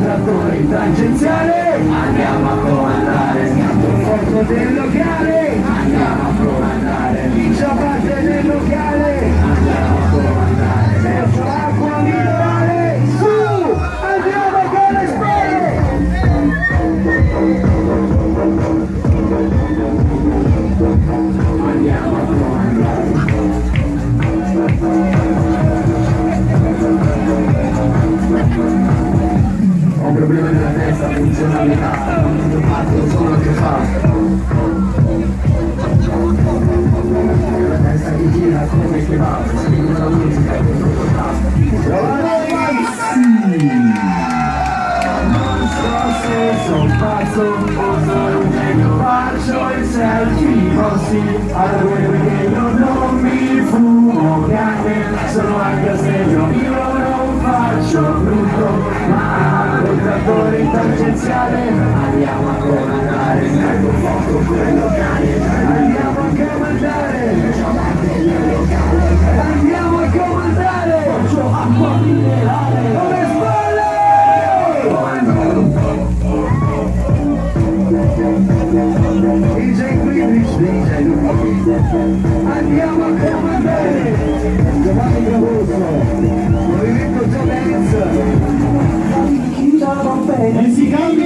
Trattore in tangenziale Andiamo a comandare Fuoco del locale Andiamo a comandare Vincia parte del locale Andiamo a comandare Verso l'acqua minerale Su! Andiamo con le spalle Andiamo a comandare un problema nella testa, funzionalità Non fatto solo che fa. La testa che gira come che va Scrivo la musica e tutto Non so sono pazzo sono un genio Faccio il selfie così Alla guerra tangenziale Andiamo a comandare Ecco fuoco quello cane Andiamo a comandare. Andiamo a comandare. Faccio acqua minerale. Con le spalle DJ Quidditch, DJ Andiamo a comandare